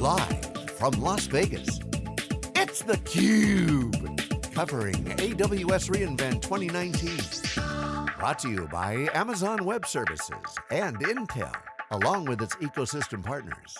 Live from Las Vegas, it's theCUBE. Covering AWS reInvent 2019. Brought to you by Amazon Web Services and Intel, along with its ecosystem partners.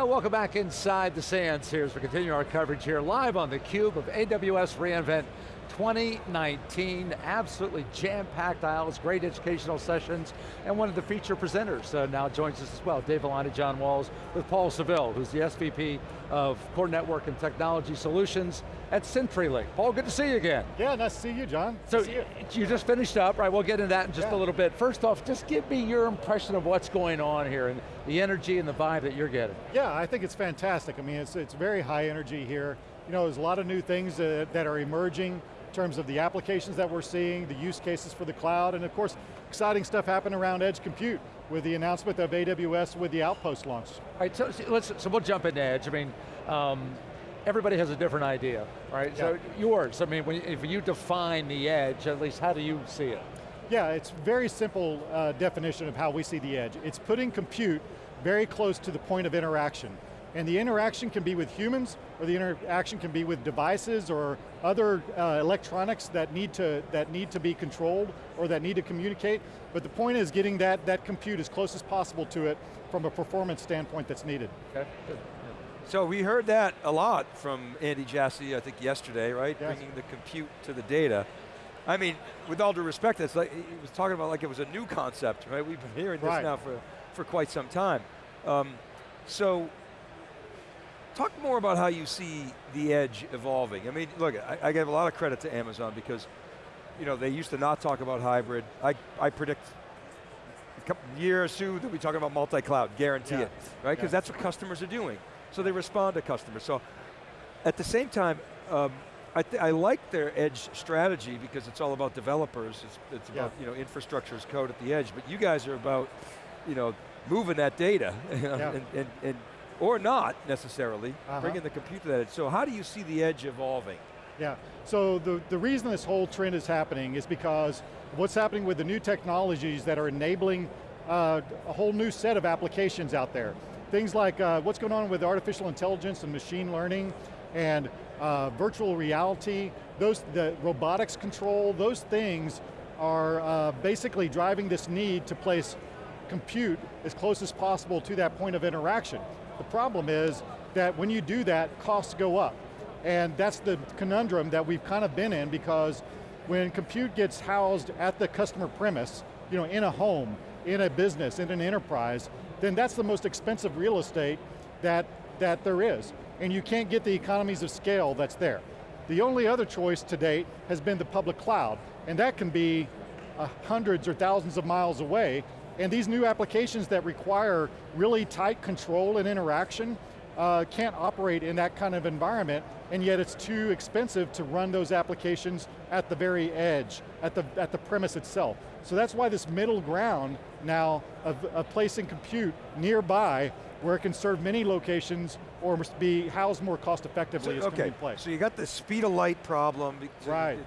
Uh, welcome back inside the Sands here as we continue our coverage here live on theCUBE of AWS reInvent 2019. Absolutely jam-packed aisles, great educational sessions, and one of the feature presenters uh, now joins us as well, Dave Vellante, John Walls, with Paul Savill, who's the SVP of Core Network and Technology Solutions at CenturyLink. Paul, good to see you again. Yeah, nice to see you, John. So you. you. just finished up, right? We'll get into that in just yeah. a little bit. First off, just give me your impression of what's going on here and the energy and the vibe that you're getting. Yeah, I think it's fantastic. I mean, it's, it's very high energy here. You know, there's a lot of new things uh, that are emerging terms of the applications that we're seeing, the use cases for the cloud, and of course, exciting stuff happened around edge compute with the announcement of AWS with the Outpost launch. All right, so, let's, so we'll jump into edge. I mean, um, everybody has a different idea, right? Yeah. So yours, I mean, when, if you define the edge, at least how do you see it? Yeah, it's very simple uh, definition of how we see the edge. It's putting compute very close to the point of interaction. And the interaction can be with humans, or the interaction can be with devices or other uh, electronics that need, to, that need to be controlled or that need to communicate. But the point is getting that, that compute as close as possible to it from a performance standpoint that's needed. Okay, good. So we heard that a lot from Andy Jassy, I think yesterday, right? Yes. Bringing the compute to the data. I mean, with all due respect, it's like, he was talking about like it was a new concept, right? We've been hearing this right. now for, for quite some time. Um, so Talk more about how you see the edge evolving. I mean, look, I, I give a lot of credit to Amazon because, you know, they used to not talk about hybrid. I, I predict a couple year or two they'll be talking about multi-cloud, guarantee yeah. it, right? Because yeah. that's what customers are doing. So they respond to customers. So at the same time, um, I, I, like their edge strategy because it's all about developers. It's, it's yeah. about you know infrastructure as code at the edge. But you guys are about you know moving that data and, and, and or not necessarily, uh -huh. bringing the compute to that edge. So how do you see the edge evolving? Yeah, so the, the reason this whole trend is happening is because what's happening with the new technologies that are enabling uh, a whole new set of applications out there. Things like uh, what's going on with artificial intelligence and machine learning and uh, virtual reality, those, the robotics control, those things are uh, basically driving this need to place compute as close as possible to that point of interaction. The problem is that when you do that, costs go up. And that's the conundrum that we've kind of been in because when compute gets housed at the customer premise, you know, in a home, in a business, in an enterprise, then that's the most expensive real estate that, that there is. And you can't get the economies of scale that's there. The only other choice to date has been the public cloud, and that can be uh, hundreds or thousands of miles away, and these new applications that require really tight control and interaction uh, can't operate in that kind of environment, and yet it's too expensive to run those applications at the very edge, at the, at the premise itself. So that's why this middle ground now of, of placing compute nearby where it can serve many locations or be housed more cost effectively so, is okay. place. So you got the speed of light problem. So right.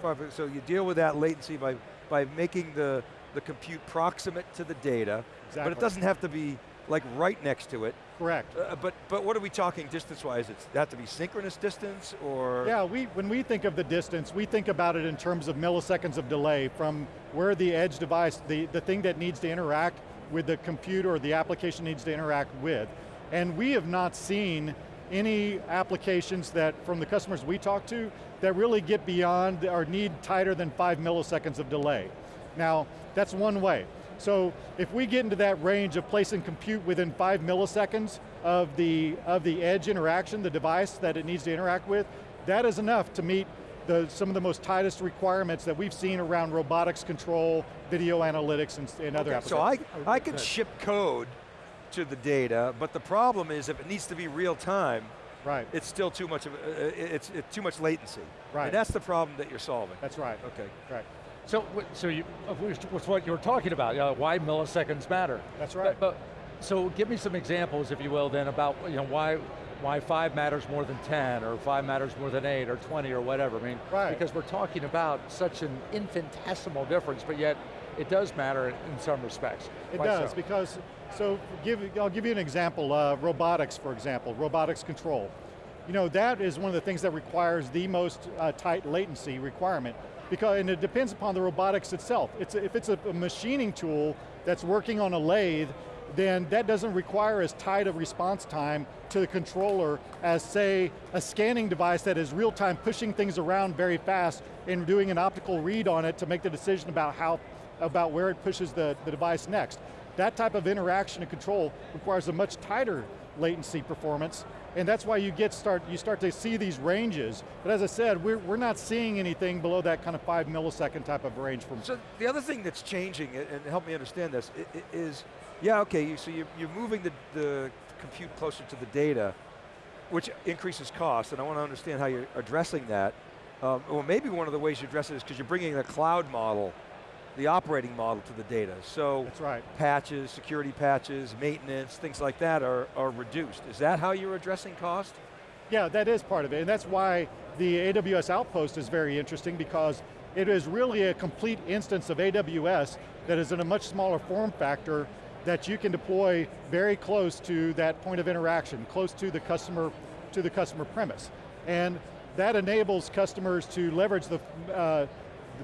Far, so you deal with that latency by, by making the, the compute proximate to the data, exactly. but it doesn't have to be like right next to it. Correct. Uh, but but what are we talking distance-wise? It have to be synchronous distance or? Yeah, we, when we think of the distance, we think about it in terms of milliseconds of delay from where the edge device, the, the thing that needs to interact with the computer or the application needs to interact with. And we have not seen any applications that, from the customers we talk to, that really get beyond or need tighter than five milliseconds of delay. Now, that's one way. So if we get into that range of placing compute within five milliseconds of the, of the edge interaction, the device that it needs to interact with, that is enough to meet the, some of the most tightest requirements that we've seen around robotics control, video analytics, and, and other okay, applications. So I, I could ship code to the data, but the problem is if it needs to be real time, right. it's still too much of, uh, it's, it's too much latency. Right. And that's the problem that you're solving. That's right. Okay. Right. So, so you, with what you were talking about, you know, why milliseconds matter. That's right. But, but, so give me some examples, if you will, then about you know why why five matters more than 10, or five matters more than eight, or 20, or whatever. I mean, right. because we're talking about such an infinitesimal difference, but yet it does matter in, in some respects. It Why does, so? because, so give, I'll give you an example, uh, robotics, for example, robotics control. You know, that is one of the things that requires the most uh, tight latency requirement, because, and it depends upon the robotics itself. It's a, if it's a, a machining tool that's working on a lathe, then that doesn't require as tight a response time to the controller as say, a scanning device that is real time pushing things around very fast and doing an optical read on it to make the decision about how, about where it pushes the, the device next. That type of interaction and control requires a much tighter latency performance, and that's why you get start, you start to see these ranges. But as I said, we're, we're not seeing anything below that kind of five millisecond type of range from. So the other thing that's changing, and help me understand this, is, yeah, okay, so you're, you're moving the, the compute closer to the data, which increases cost, and I want to understand how you're addressing that. Um, or maybe one of the ways you address it is because you're bringing a cloud model the operating model to the data. So That's right. patches, security patches, maintenance, things like that are, are reduced. Is that how you're addressing cost? Yeah, that is part of it, and that's why the AWS Outpost is very interesting because it is really a complete instance of AWS that is in a much smaller form factor that you can deploy very close to that point of interaction, close to the customer, to the customer premise. And that enables customers to leverage the, uh,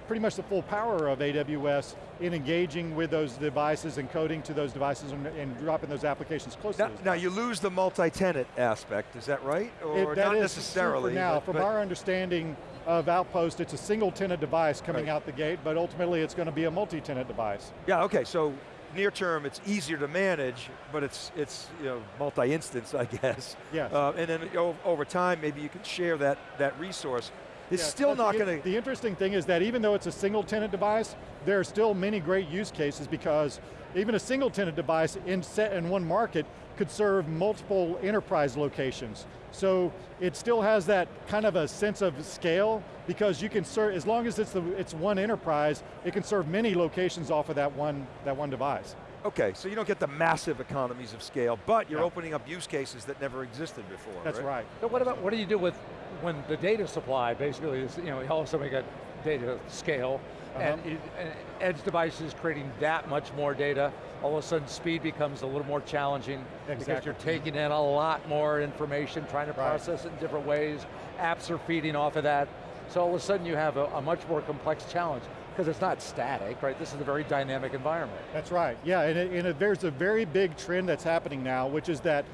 pretty much the full power of AWS in engaging with those devices and coding to those devices and, and dropping those applications close now, Now you lose the multi-tenant aspect, is that right? Or it, that not necessarily? now. but, From but our understanding of Outpost, it's a single tenant device coming Right. out the gate, but ultimately it's going to be a multi-tenant device. Yeah, okay, so near term it's easier to manage, but it's, it's you know, multi-instance, I guess. Yes. Uh, and then over time, maybe you can share that, that resource. It's Yeah, still not the, going to, The interesting thing is that even though it's a single tenant device, there are still many great use cases because even a single tenant device in set in one market could serve multiple enterprise locations. So it still has that kind of a sense of scale because you can serve, as long as it's, the, it's one enterprise, it can serve many locations off of that one, that one device. okay, so you don't get the massive economies of scale, but you're Yeah. opening up use cases that never existed before, That's right. So what about, what do you do with, when the data supply basically is, you know, all of a sudden we got data scale, and, Uh-huh. it, and edge devices creating that much more data, all of a sudden speed becomes a little more challenging because you're taking in a lot more information, trying to Right. process it in different ways, apps are feeding off of that, so all of a sudden you have a, a much more complex challenge, because it's not static, right? This is a very dynamic environment. That's right, yeah, and, it, and it, there's a very big trend that's happening now, which is that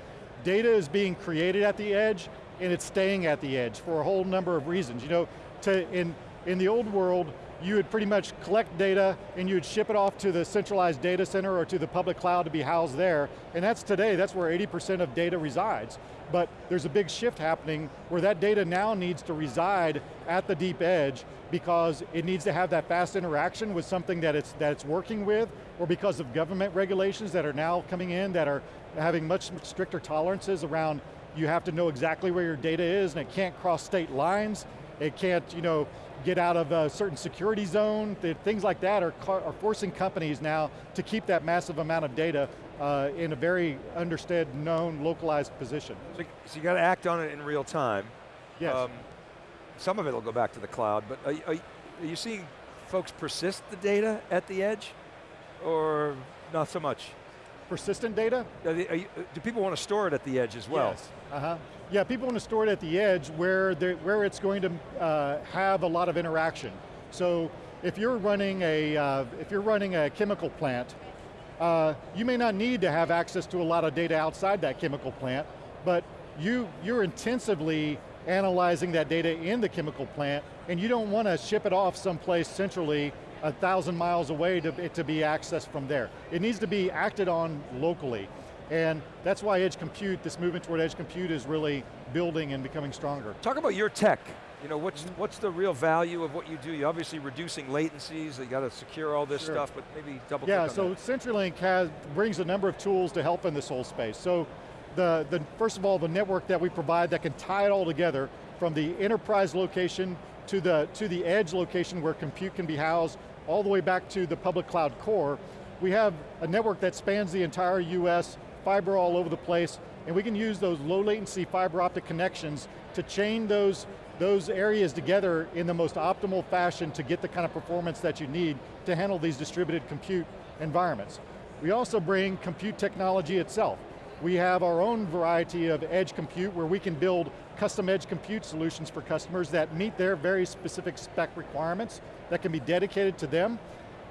data is being created at the edge, and it's staying at the edge for a whole number of reasons. You know, to, in, in the old world, you would pretty much collect data and you would ship it off to the centralized data center or to the public cloud to be housed there, and that's today, that's where 80% of data resides. But there's a big shift happening where that data now needs to reside at the deep edge because it needs to have that fast interaction with something that it's, that it's working with, or because of government regulations that are now coming in that are having much stricter tolerances around you have to know exactly where your data is and it can't cross state lines, it can't, you know, get out of a certain security zone, Th- things like that are, are forcing companies now to keep that massive amount of data uh, in a very understood, known, localized position. so, so you got to act on it in real time. Yes. Um, some of it will go back to the cloud, but are, are, are you seeing folks persist the data at the edge, or not so much? Persistent data? Are they- are you- do people want to store it at the edge as well? Yes. Uh-huh. Yeah, people want to store it at the edge where, where it's going to uh, have a lot of interaction. So if you're running a, uh, if you're running a chemical plant, uh, you may not need to have access to a lot of data outside that chemical plant, but you, you're intensively analyzing that data in the chemical plant, and you don't want to ship it off someplace centrally a thousand miles away to, to be accessed from there. It needs to be acted on locally. And that's why edge compute, this movement toward edge compute is really building and becoming stronger. Talk about your tech. You know, what's, what's the real value of what you do? You're obviously reducing latencies, you got to secure all this Sure. stuff, but maybe double Yeah, on so that. CenturyLink has, brings a number of tools to help in this whole space. So the, the, first of all, the network that we provide that can tie it all together from the enterprise location to the, to the edge location where compute can be housed, all the way back to the public cloud core. We have a network that spans the entire US, fiber all over the place, and we can use those low latency fiber optic connections to chain those those areas together in the most optimal fashion to get the kind of performance that you need to handle these distributed compute environments. We also bring compute technology itself. We have our own variety of edge compute where we can build custom edge compute solutions for customers that meet their very specific spec requirements that can be dedicated to them.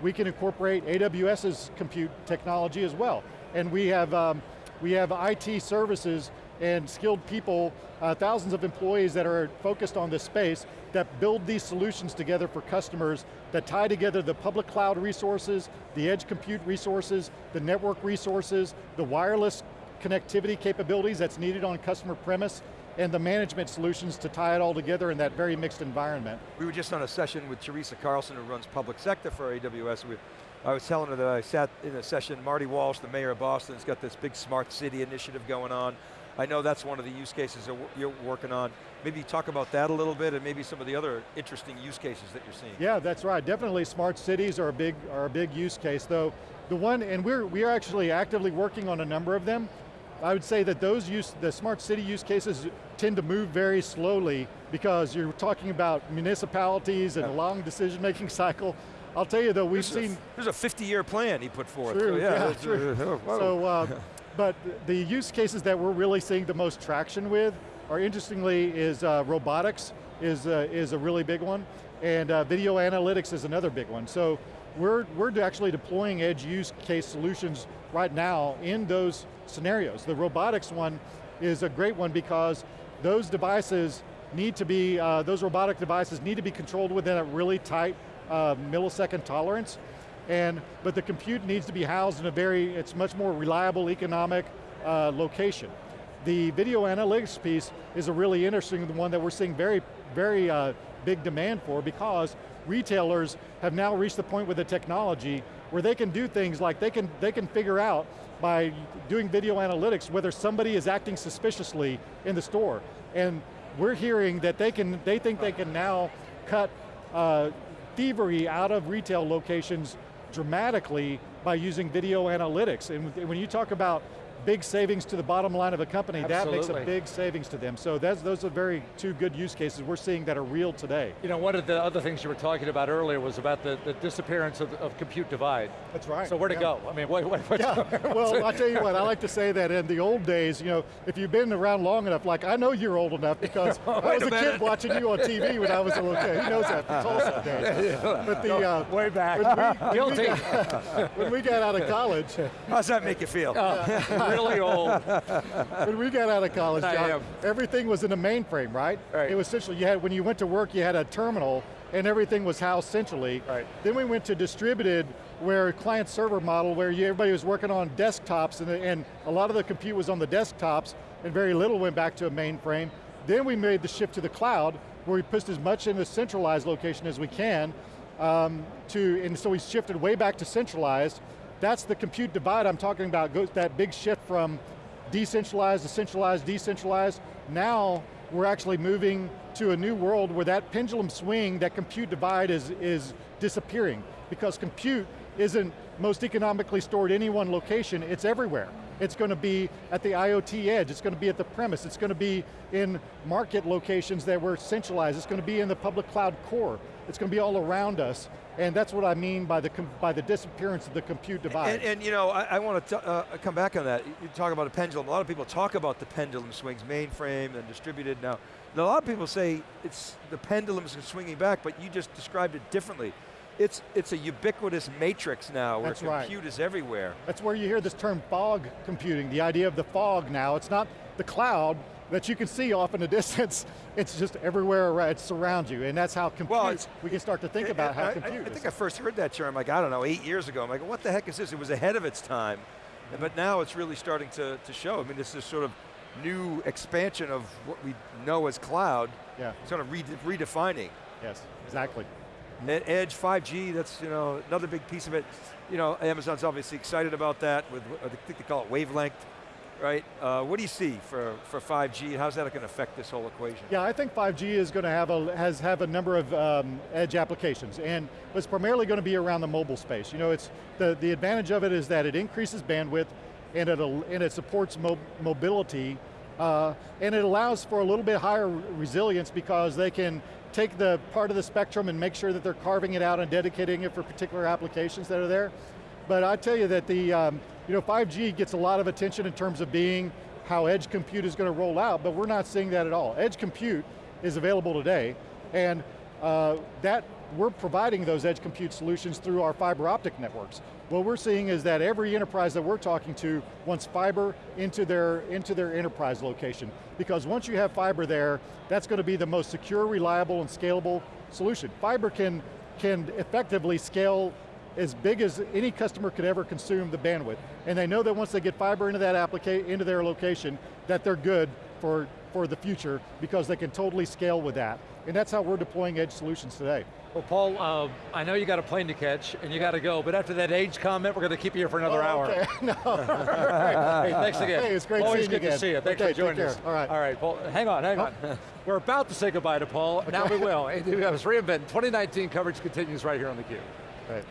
We can incorporate AWS's compute technology as well. And we have, um, we have IT services and skilled people, uh, thousands of employees that are focused on this space that build these solutions together for customers that tie together the public cloud resources, the edge compute resources, the network resources, the wireless connectivity capabilities that's needed on customer premise, and the management solutions to tie it all together in that very mixed environment. We were just on a session with Teresa Carlson, who runs public sector for AWS. We, I was telling her that I sat in a session, Marty Walsh, the mayor of Boston, has got this big smart city initiative going on. I know that's one of the use cases that you're working on. Maybe talk about that a little bit and maybe some of the other interesting use cases that you're seeing. Yeah, that's right. Definitely smart cities are a big, are a big use case, though the one, and we're, we are actually actively working on a number of them. I would say that those use, the smart city use cases tend to move very slowly because you're talking about municipalities and yeah. a long decision-making cycle. I'll tell you though, we've there's seen- a, There's a 50-year plan he put forth. True, so yeah, yeah true. so, uh, but the use cases that we're really seeing the most traction with are interestingly is uh, robotics is, uh, is a really big one, and uh, video analytics is another big one. So we're, we're actually deploying edge use case solutions right now in those scenarios. The robotics one is a great one because those devices need to be, uh, those robotic devices need to be controlled within a really tight uh, millisecond tolerance, and, but the compute needs to be housed in a very, it's much more reliable economic uh, location. The video analytics piece is a really interesting one that we're seeing very, very uh, big demand for because retailers have now reached the point with the technology where they can do things like they can, they can figure out by doing video analytics whether somebody is acting suspiciously in the store. And we're hearing that they can, they think they can now cut uh, thievery out of retail locations dramatically by using video analytics. And when you talk about big savings to the bottom line of a company, Absolutely. that makes a big savings to them. So those are very two good use cases we're seeing that are real today. You know, one of the other things you were talking about earlier was about the, the disappearance of, of compute divide. That's right. So where'd yeah. it go? I mean, what, what, yeah. well, I'll tell you what, I like to say that in the old days, you know, if you've been around long enough, like I know you're old enough because I was a, a kid watching you on TV when I was a little kid. He knows that from Tulsa days. Yeah. But the, uh, Way back. When we, when we, got, when we got out of college. How's that make you feel? Uh, really old when we got out of college, John, everything was in a mainframe, right? right? It was essentially, you had, when you went to work, you had a terminal, and everything was housed centrally. Right. Then we went to distributed, where client server model, where you, everybody was working on desktops, and, and a lot of the compute was on the desktops, and very little went back to a mainframe. Then we made the shift to the cloud, where we pushed as much in a centralized location as we can, um, to, and so we shifted way back to centralized. That's the compute divide I'm talking about, that big shift from decentralized to centralized, decentralized. Now, we're actually moving to a new world where that pendulum swing, that compute divide is, is disappearing. Because compute isn't most economically stored in any one location, it's everywhere. It's going to be at the IoT edge, it's going to be at the premise, it's going to be in market locations that were centralized, it's going to be in the public cloud core, it's going to be all around us, and that's what I mean by the, by the disappearance of the compute divide. And, and you know, I, I want to uh, come back on that. You talk about a pendulum. A lot of people talk about the pendulum swings, mainframe and distributed now. And a lot of people say it's the pendulum's swinging back, but you just described it differently. It's, it's a ubiquitous matrix now where That's compute right. is everywhere. That's where you hear this term fog computing, the idea of the fog now. It's not the cloud, that you can see off in the distance. It's just everywhere, around, it surrounds you, and that's how compute, well, we can start to think about how I, compute I, I think I first heard that term, like, I don't know, eight years ago. I'm like, what the heck is this? It was ahead of its time. Mm-hmm. But now it's really starting to, to show. I mean, this is sort of new expansion of what we know as cloud. Yeah. Sort of re redefining. Yes, exactly. Edge 5G, that's you know another big piece of it. You know, Amazon's obviously excited about that with, I think they call it wavelength right? Uh, what do you see for, for 5G? How's that going to affect this whole equation? Yeah, I think 5G is going to have a, has have a number of um, edge applications, and it's primarily going to be around the mobile space. You know, it's, the, the advantage of it is that it increases bandwidth, and, it and it supports mo mobility Uh, and it allows for a little bit higher resilience because they can take the part of the spectrum and make sure that they're carving it out and dedicating it for particular applications that are there. But I tell you that the, um, you know, 5G gets a lot of attention in terms of being how edge compute is going to roll out, but we're not seeing that at all. Edge compute is available today, and uh, that we're providing those edge compute solutions through our fiber optic networks. What we're seeing is that every enterprise that we're talking to wants fiber into their, into their enterprise location. Because once you have fiber there, that's going to be the most secure, reliable, and scalable solution. Fiber can, can effectively scale as big as any customer could ever consume the bandwidth. And they know that once they get fiber into that application, into their location, that they're good for, for the future because they can totally scale with that. And that's how we're deploying edge solutions today. Well, Paul, uh, I know you got a plane to catch and you got to go, but after that age comment, we're going to keep you here for another oh, hour. Okay, no. hey, thanks again. Hey, it's great Always good again. to see you. Thanks okay, for joining us. All right. All right, Paul, hang on, hang on. we're about to say goodbye to Paul. Okay. Now we will. AWS reInvent 2019 coverage continues right here on theCUBE. Right.